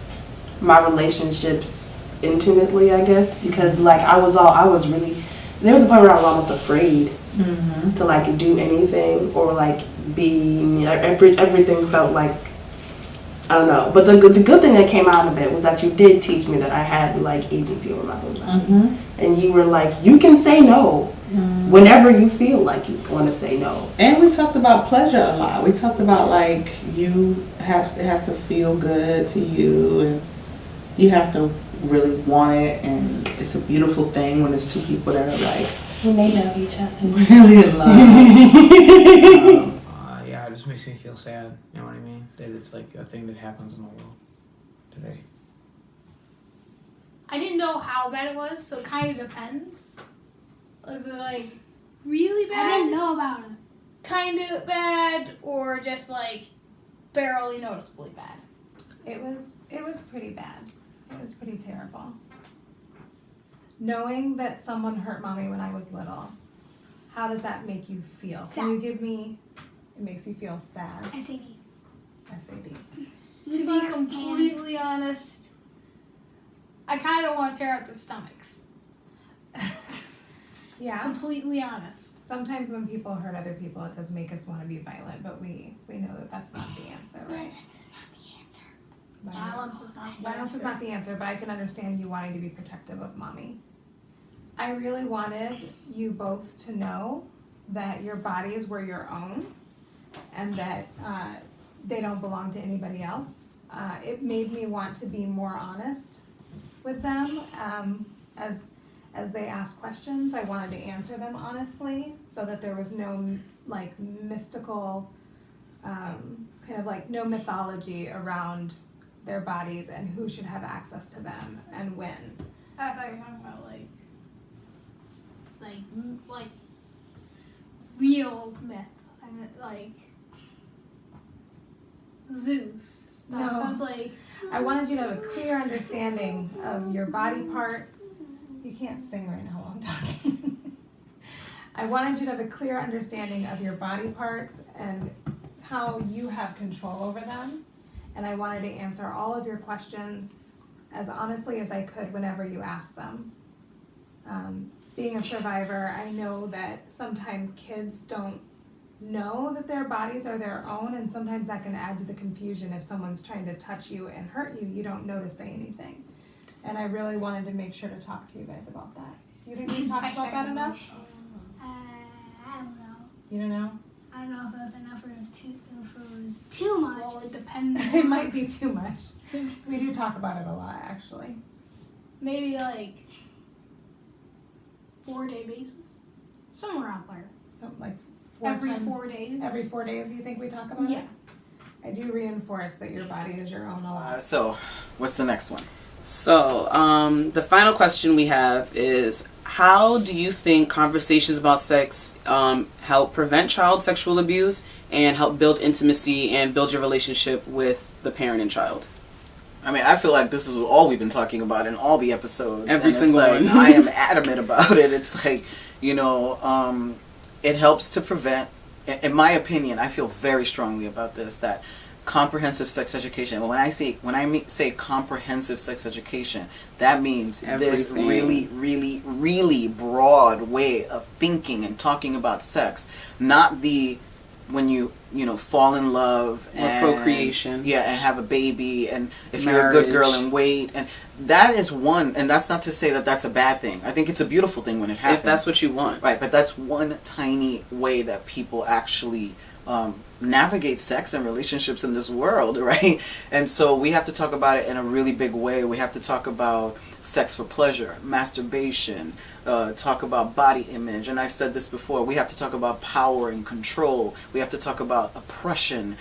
my relationships intimately, I guess, because like I was all I was really there was a point where I was almost afraid Mm-hmm. to like do anything or like be every, everything felt like I don't know. But the good the good thing that came out of it was that you did teach me that I had like agency over my own life. Mm-hmm. And you were like, you can say no whenever you feel like you want to say no. And we talked about pleasure a lot. We talked about like you have it has to feel good to you, and you have to really want it, and it's a beautiful thing when it's two people that are like When they know each other. really in love. Um, uh, yeah, it just makes me feel sad. You know what I mean? That it's like a thing that happens in the world today. I didn't know how bad it was, so it kind of depends. Was it like really bad? I didn't know about it. Kind of bad, or just like barely noticeably bad. It was it was pretty bad. It was pretty terrible. Knowing that someone hurt mommy when I was little, how does that make you feel? Can you give me it makes you feel sad. SAD. SAD. to be completely honest, I kind of want to tear out their stomachs. Yeah. Completely honest. Sometimes when people hurt other people, it does make us want to be violent, but we we know that that's not the answer, right? Violence is not the answer. Violence is not the Violence is answer. not the answer, but I can understand you wanting to be protective of mommy. I really wanted you both to know that your bodies were your own and that uh, they don't belong to anybody else. Uh, it made me want to be more honest with them um, as as they asked questions. I wanted to answer them honestly, so that there was no like mystical, um, kind of like no mythology around their bodies and who should have access to them and when. I thought you were talking about like, like, m- like, real myth. I meant like Zeus. Stuff. No. I was like, I wanted you to have a clear understanding of your body parts. You can't sing right now while I'm talking. I wanted you to have a clear understanding of your body parts and how you have control over them. And I wanted to answer all of your questions as honestly as I could whenever you asked them. Um, being a survivor, I know that sometimes kids don't know that their bodies are their own, and sometimes that can add to the confusion if someone's trying to touch you and hurt you, you don't know to say anything. And I really wanted to make sure to talk to you guys about that. Do you think we talked about that enough? Uh, I don't know. You don't know? I don't know if it was enough or it was too, if it was too much. well, it depends. it might be too much. We do talk about it a lot, actually. Maybe like four day basis, somewhere out there. So like four Every times, four days. every four days. You think we talk about Yeah. it? Yeah. I do reinforce that your body is your own a lot. Uh, so, what's the next one? So, um, the final question we have is How do you think conversations about sex um, help prevent child sexual abuse and help build intimacy and build your relationship with the parent and child? I mean, I feel like this is all we've been talking about in all the episodes. Every and single like, one. I am adamant about it. It's like, you know, um, it helps to prevent. In my opinion, I feel very strongly about this. That comprehensive sex education. When I say when I mean, say comprehensive sex education, that means this really, really, really broad way of thinking and talking about sex, not the when you you know fall in love Or and procreation. yeah and have a baby and if you're a good girl and wait and that is one and that's not to say that that's a bad thing i think it's a beautiful thing when it happens If that's what you want. right but that's one tiny way that people actually um, navigate sex and relationships in this world right? And so we have to talk about it in a really big way. We have to talk about sex for pleasure masturbation uh, talk about body image. And i've said this before. We have to talk about power and control. We have to talk about oppression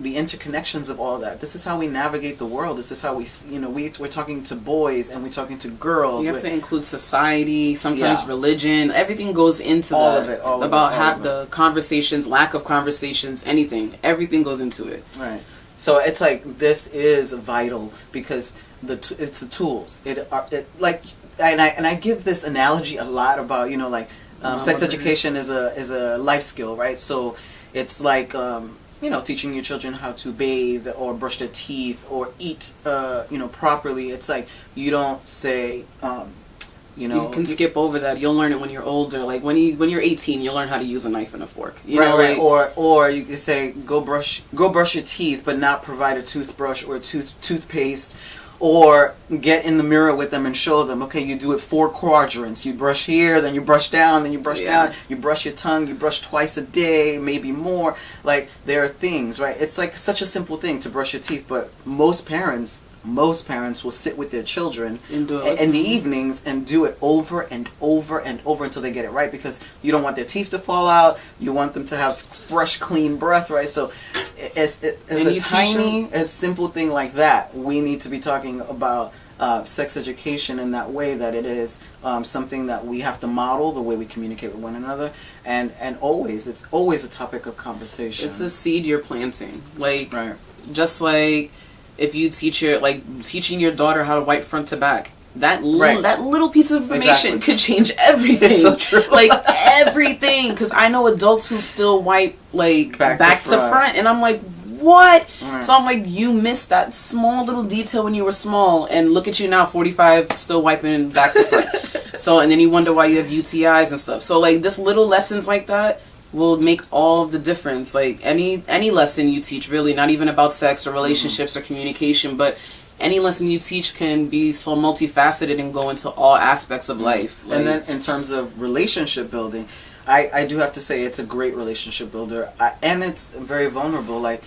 the interconnections of all that this is how we navigate the world this is how we you know we, we're talking to boys and we're talking to girls You have We're- to include society, sometimes Yeah. religion. Everything goes into All that. of it, all of it, about all have of the conversations, lack of conversations, anything. Everything goes into it. Right. So it's like this is vital because the t- it's the tools. It, are it like and I and I give this analogy a lot about you know like um, sex education is a is a life skill, right? So it's like um, you know teaching your children how to bathe or brush their teeth or eat uh, you know properly. It's like you don't say. Um, you know you can skip over that. You'll learn it when you're older. Like when you when you're 18, you'll learn how to use a knife and a fork. You right, know, right. like, or or you could say go brush go brush your teeth, but not provide a toothbrush or a tooth toothpaste, or get in the mirror with them and show them. Okay, you do it four quadrants. You brush here, then you brush down, then you brush Yeah. down. You brush your tongue. You brush twice a day, maybe more. Like there are things, right? It's like such a simple thing to brush your teeth, but most parents. Most parents will sit with their children and do i- it. in the evenings and do it over and over and over until they get it right because you don't want their teeth to fall out. You want them to have fresh, clean breath, right? So, it's, as, as a tiny, a simple thing like that, we need to be talking about uh, sex education in that way that it is um, something that we have to model the way we communicate with one another, and and always it's always a topic of conversation. It's a seed you're planting. Like right. just like if you teach your like teaching your daughter how to wipe front to back. That li- Right. that little piece of information Exactly. could change everything. So true. like everything, because I know adults who still wipe like Back back, to to, front. front, and I'm like, what? Right. So I'm like, you missed that small little detail when you were small, and look at you now, 45, still wiping back to front. so and then you wonder why you have UTIs and stuff. So like, just little lessons like that will make all of the difference. Like any any lesson you teach, really, not even about sex or relationships mm-hmm. or communication, but any lesson you teach can be so multifaceted and go into all aspects of life. Like, and then in terms of relationship building, I, I do have to say it's a great relationship builder, I, and it's very vulnerable. Like,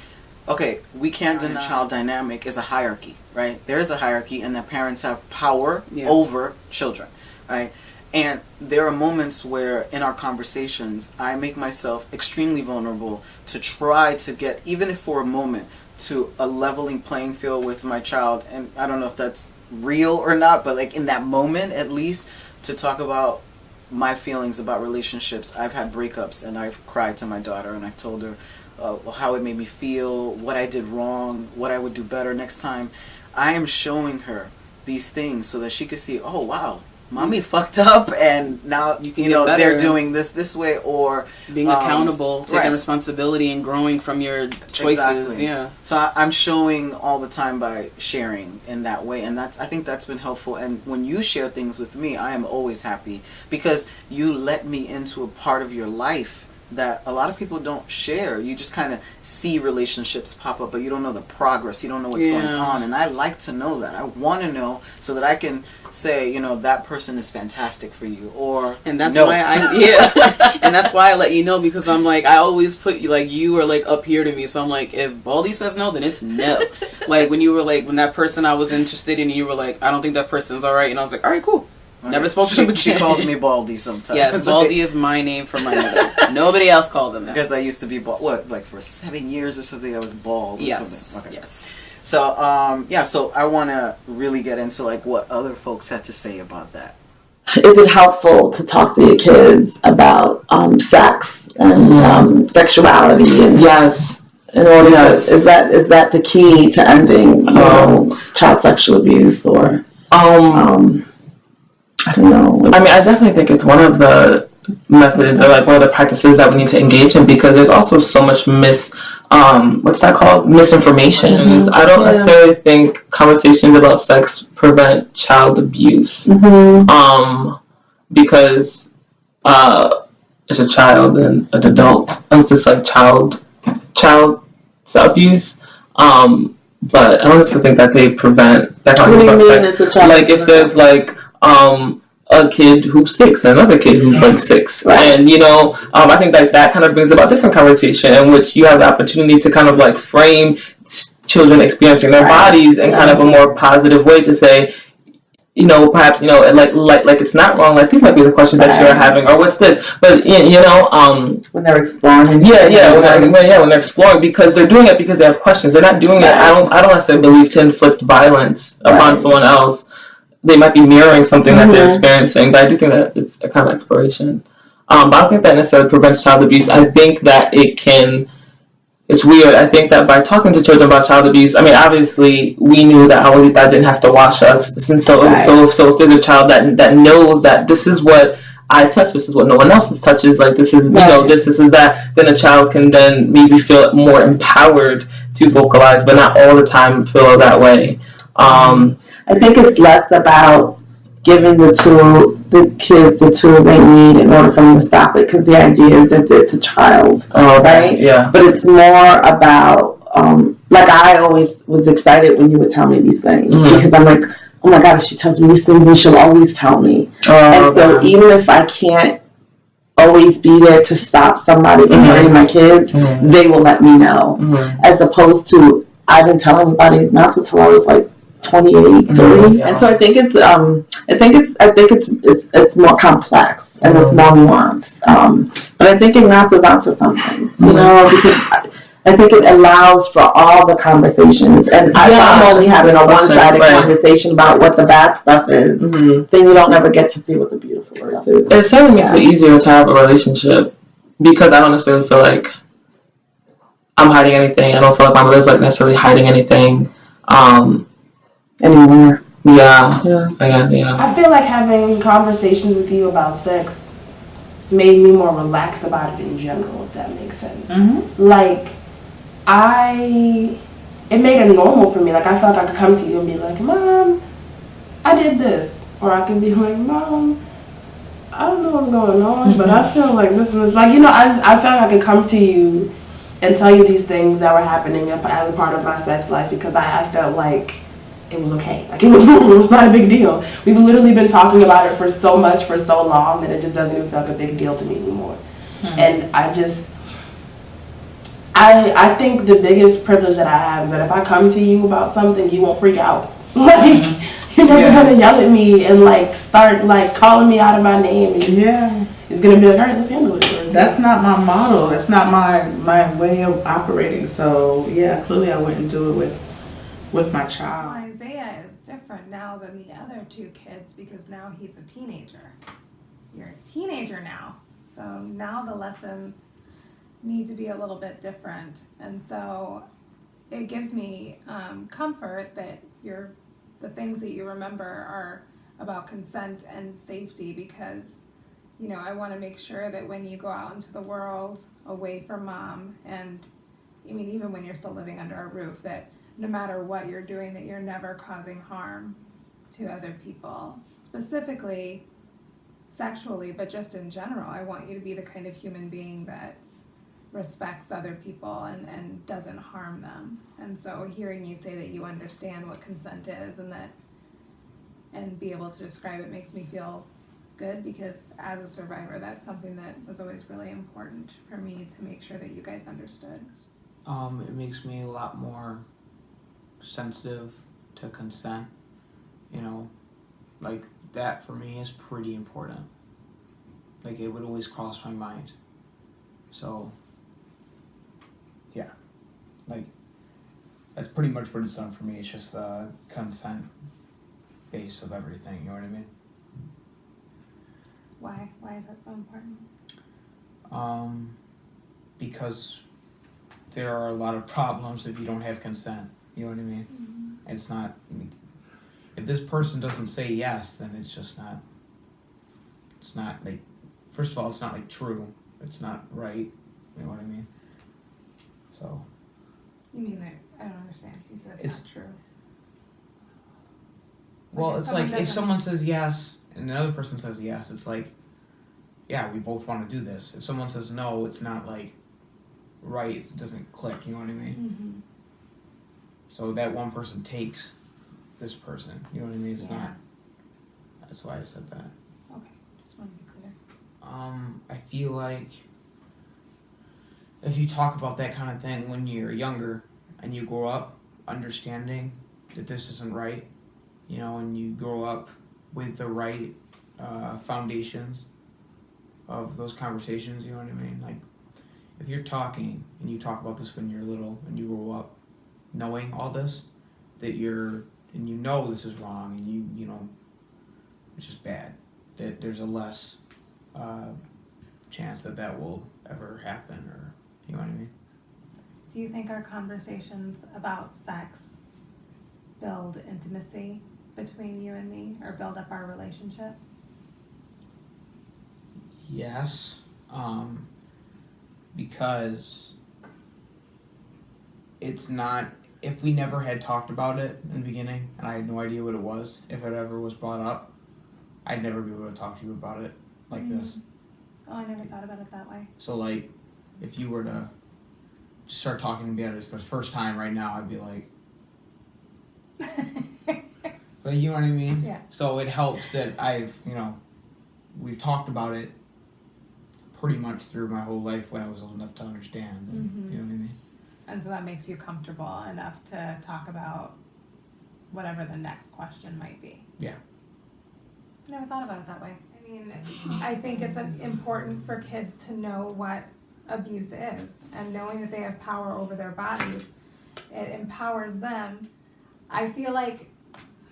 okay, we can't deny child dynamic is a hierarchy, right? There is a hierarchy, and the parents have power Yeah. over children, right? And there are moments where in our conversations, I make myself extremely vulnerable to try to get, even if for a moment, to a leveling playing field with my child. And I don't know if that's real or not, but like in that moment at least, to talk about my feelings about relationships. I've had breakups and I've cried to my daughter and I've told her uh, how it made me feel, what I did wrong, what I would do better next time. I am showing her these things so that she could see, oh wow, mommy fucked up and now you, can know get they're doing this this way or being um, accountable, taking right. responsibility, and growing from your choices. Exactly. Yeah. So I, I'm showing all the time by sharing in that way, and that's I think that's been helpful. And when you share things with me, I am always happy because you let me into a part of your life that a lot of people don't share. You just kind of see relationships pop up, but you don't know the progress. You don't know what's going on, and I like to know that. I want to know so that I can say, you know, that person is fantastic for you, or And that's no. why I yeah, and that's why I let you know because I'm like I always put you like you are like up here to me, so I'm like if Baldy says no, then it's no. like when you were like when that person I was interested in, you were like I don't think that person's all right, and I was like all right, cool. Never spoke to she, him she calls me Baldy sometimes. Yes, Baldy is my name for my mother. Nobody else called him that. Because I used to be bald. What, like for seven years or something, I was bald. Or Yes, Something. Okay. yes. So, um, yeah. So I want to really get into like what other folks had to say about that. is it helpful to talk to your kids about um, sex and um, sexuality and yes in order Yes. to is that is that the key to ending you know, child sexual abuse or um, um I don't know I mean, I definitely think it's one of the methods or like one of the practices that we need to engage in because there's also so much mis, um, what's that called? Misinformation. Mhm. I don't Yeah. necessarily think conversations about sex prevent child abuse. Mhm. Um, because uh, as a child and an adult, it's just like child, child abuse. Um, but I honestly think that they prevent that kind What of do you mean it's a child? Like if there's like um a kid who's six and another kid who's like six Right. and you know um, i think like that kind of brings about different conversation in which you have the opportunity to kind of like frame children experiencing their Right. bodies in kind of a more positive way to say you know perhaps you know like like like it's not wrong like these might be the questions that you're having or what's this but you know um when they're exploring yeah, yeah, when they're, when, yeah, when they're exploring because they're doing it because they have questions. They're not doing it. I don't. I don't necessarily believe to inflict violence upon Right. someone else. They might be mirroring something that they're Mhm. experiencing, but I do think that it's a kind of exploration. Um, but I don't think that necessarily prevents child abuse. I think that it can. It's weird. I think that by talking to children about child abuse, I mean, obviously we knew that Abuelita didn't have to wash us, and so Right. so so if there's a child that that knows that this is what I touch, this is what no one else's touches, like this is you know this this is that, then a child can then maybe feel more empowered to vocalize, but not all the time feel that way. Um, I think it's less about giving the tool the kids the tools they need in order for them to stop it because the idea is that it's a child Oh, right Yeah. but it's more about um, like I always was excited when you would tell me these things Mhm. because I'm like, oh my god, if she tells me these things, then she'll always tell me. Oh, and so okay. even if I can't always be there to stop somebody from Mhm. hurting my kids, Mhm. they will let me know. Mhm. As opposed to I didn't tell anybody not until I was like 28, 30. Mhm, yeah. And so I think it's um I think it's I think it's it's it's more complex and it's more nuanced. Um, but I think Ignacio's onto something, you Mhm. know, because I, I think it allows for all the conversations. And I, if Yeah. I'm only having a one sided Right. conversation about what the bad stuff is, Mhm. then you don't ever get to see what the beautiful stuff is. It certainly makes Yeah. it easier to have a relationship because I don't necessarily feel like I'm hiding anything. I don't feel like my mother's like necessarily hiding anything. Um, Anymore. yeah, Yeah. yeah, yeah. I feel like having conversations with you about sex made me more relaxed about it in general, if that makes sense. Mm-hmm. Like, I, it made it normal for me. Like, I felt like I could come to you and be like, Mom, I did this. Or I could be like, Mom, I don't know what's going on, but I feel like this and this. Like, you know, I, just, I felt like I could come to you and tell you these things that were happening as a part of my sex life because I, I felt like it was okay. Like it was normal. It was not a big deal. We've literally been talking about it for so much for so long that it just doesn't even feel like a big deal to me anymore. Hmm. And I just, I I think the biggest privilege that I have is that if I come to you about something, you won't freak out. Like hmm. you're never Yeah. gonna yell at me and like start like calling me out of my name. And just, Yeah. it's gonna be like, all right, let's handle it. That's not my model. That's not my my way of operating. So yeah, clearly I wouldn't do it with with my Well, child. Isaiah is different now than the other two kids because now he's a teenager. You're a teenager now. So now the lessons need to be a little bit different. And so it gives me um, comfort that you're, the things that you remember are about consent and safety because, you know, I want to make sure that when you go out into the world away from mom and I mean, even when you're still living under a roof, that no matter what you're doing, that you're never causing harm to other people, specifically sexually, but just in general. I want you to be the kind of human being that respects other people and, and doesn't harm them. And so hearing you say that you understand what consent is and that and be able to describe it makes me feel good because as a survivor that's something that was always really important for me to make sure that you guys understood. Um, it makes me a lot more sensitive to consent. You know, like that for me is pretty important. Like it would always cross my mind. So, yeah, like that's pretty much what it's done for me. It's just the consent base of everything. You know what I mean? Why? Why is that so important? Um, because there are a lot of problems if you don't have consent. You know what I mean? It's not. If this person doesn't say yes, then it's just not. It's not like. First of all, it's not like true. It's not right. You know what I mean? So You mean that I don't understand. He said it's, not true. well, if it's like if someone says yes and another person says yes, it's like, yeah, we both want to do this. If someone says no, it's not like right. It doesn't click. You know what I mean? Mm-hmm. So that one person takes this person. You know what I mean? It's Yeah. not. That's why I said that. Okay. Just want to be clear. Um, I feel like if you talk about that kind of thing when you're younger and you grow up understanding that this isn't right, you know, and you grow up with the right uh, foundations of those conversations, you know what I mean? Like, if you're talking and you talk about this when you're little and you grow up knowing all this, that you're, and you know this is wrong and you, you know, it's just bad, that there's a less uh, chance that that will ever happen or you know what I mean? Do you think our conversations about sex build intimacy between you and me or build up our relationship? Yes, um, because it's not. If we never had talked about it in the beginning, and I had no idea what it was, if it ever was brought up, I'd never be able to talk to you about it like Mm. this. Oh, I never thought about it that way. So like, if you were to just start talking to me about it for the first time right now, I'd be like, but you know what I mean? Yeah. So it helps that I've you know, we've talked about it pretty much through my whole life when I was old enough to understand. and- Mhm. You know what I mean? And so that makes you comfortable enough to talk about whatever the next question might be. Yeah. I never thought about it that way. I mean, I think it's important for kids to know what abuse is and knowing that they have power over their bodies. It empowers them. I feel like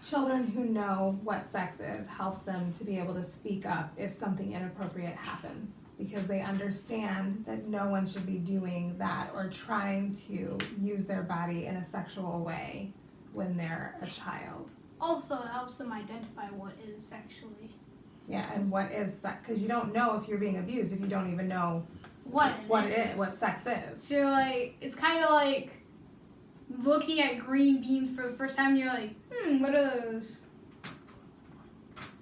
children who know what sex is helps them to be able to speak up if something inappropriate happens because they understand that no one should be doing that or trying to use their body in a sexual way when they're a child. Also, it helps them identify what is sexually. Yeah, and what is sex? Because you don't know if you're being abused if you don't even know What what it is, what sex is. So like, it's kind of like looking at green beans for the first time. And you're like, hmm, what are those?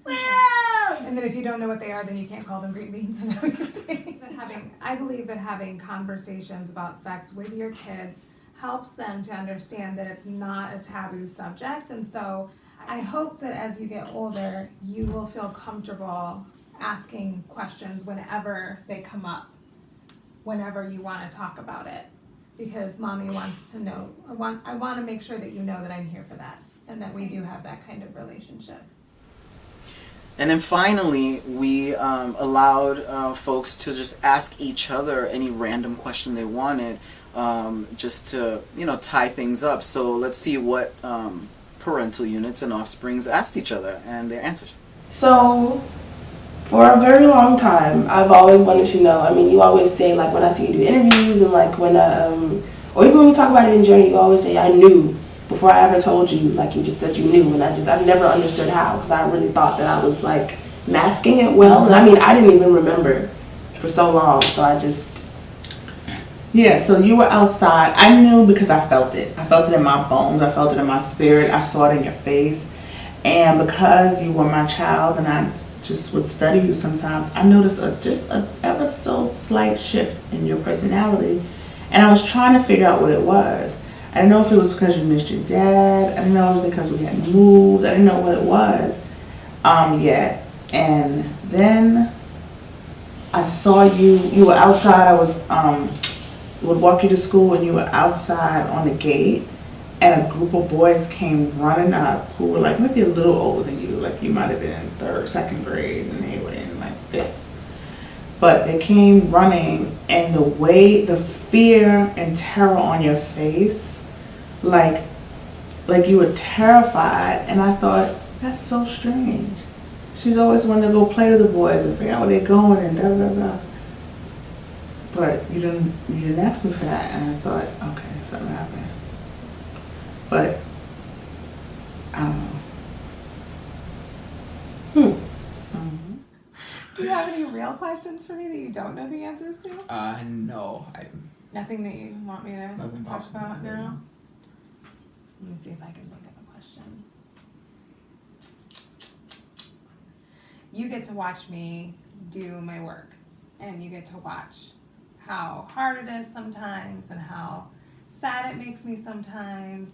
And then if you don't know what they are, then you can't call them green beans. Is what you're saying? That having, I believe that having conversations about sex with your kids helps them to understand that it's not a taboo subject. And so I hope that as you get older, you will feel comfortable asking questions whenever they come up, whenever you want to talk about it. Because mommy wants to know, I want, I want to make sure that you know that I'm here for that and that we do have that kind of relationship. And then finally, we um, allowed uh, folks to just ask each other any random question they wanted, um, just to you know tie things up. So let's see what um, parental units and offsprings asked each other and their answers. So, for a very long time, I've always wanted to know. I mean, you always say like when I see you do interviews and like when um, or even when you talk about it in journey, you always say I knew before I ever told you. Like you just said you knew, and I just I've never understood how because I really thought that I was like masking it well. And I mean, I didn't even remember for so long, so I just Yeah, so you were outside. I knew because I felt it. I felt it in my bones. I felt it in my spirit. I saw it in your face. And because you were my child and I just would study you sometimes, I noticed a just a ever so slight shift in your personality. And I was trying to figure out what it was. I didn't know if it was because you missed your dad. I didn't know if it was because we had moved. I didn't know what it was um, yet. And then I saw you. You were outside. I was um, would walk you to school and you were outside on the gate and a group of boys came running up who were like maybe a little older than you like you might have been in third second grade and they were in like fifth but they came running and the way the fear and terror on your face like like you were terrified and i thought that's so strange she's always wanted to go play with the boys and figure out where they're going and da da da but you didn't you didn't ask me for that and I thought, okay, something happened. But I don't know. Hmm. Do you have any real questions for me that you don't know the answers to? Uh, no, I. Nothing that you want me to talk pops in my about now? Let me see if I can think of a question. You get to watch me do my work, and you get to watch how hard it is sometimes, and how sad it makes me sometimes,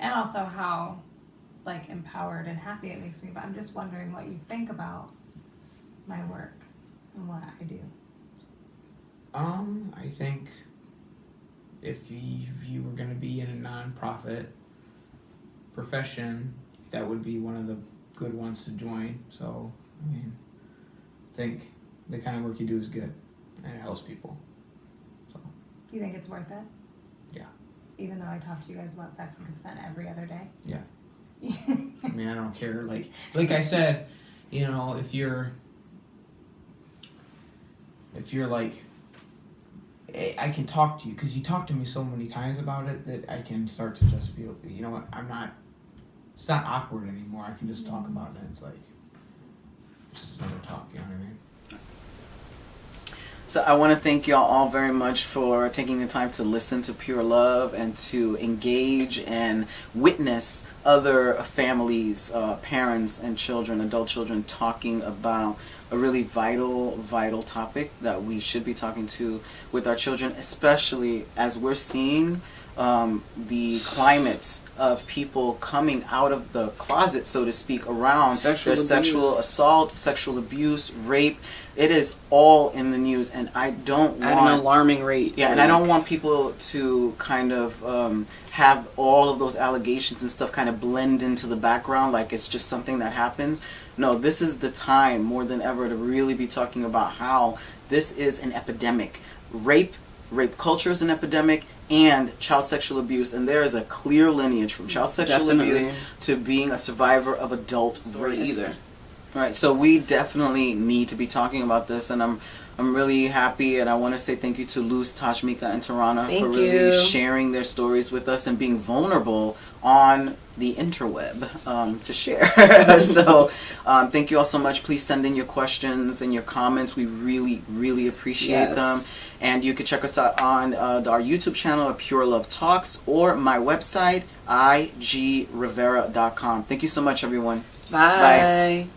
and also how like empowered and happy it makes me. But I'm just wondering what you think about my work and what I do. Um, I think if you, if you were going to be in a nonprofit profession, that would be one of the good ones to join. So, I mean, I think the kind of work you do is good and it helps people. You think it's worth it? Yeah. Even though I talk to you guys about sex and consent every other day? Yeah. I mean, I don't care. Like, like I said, you know, if you're, if you're like, I can talk to you because you talk to me so many times about it that I can start to just feel, you know what, I'm not, it's not awkward anymore. I can just talk Mm-hmm. about it. It's like, just another talk. You know what I mean? So I want to thank y'all all very much for taking the time to listen to Pure Love and to engage and witness other families, uh, parents and children, adult children talking about a really vital, vital topic that we should be talking to with our children, especially as we're seeing um, the climate of people coming out of the closet, so to speak, around Sexual their sexual assault, sexual abuse, rape. It is all in the news, and I don't At want an alarming rate. yeah, and I don't want people to kind of um, have all of those allegations and stuff kind of blend into the background like it's just something that happens. No, this is the time more than ever to really be talking about how this is an epidemic. Rape, rape culture is an epidemic, and child sexual abuse, and there is a clear lineage from child sexual Definitely. abuse to being a survivor of adult rape. either. Right, so we definitely need to be talking about this, and I'm I'm really happy, and I want to say thank you to Luz, Tajmika, and Tarana Thank for really you. sharing their stories with us and being vulnerable on the interweb um, to share. so um, thank you all so much. Please send in your questions and your comments. We really, really appreciate Yes. them. And you can check us out on uh, our YouTube channel at Pure Love Talks or my website, igrivera.com. Thank you so much, everyone. Bye.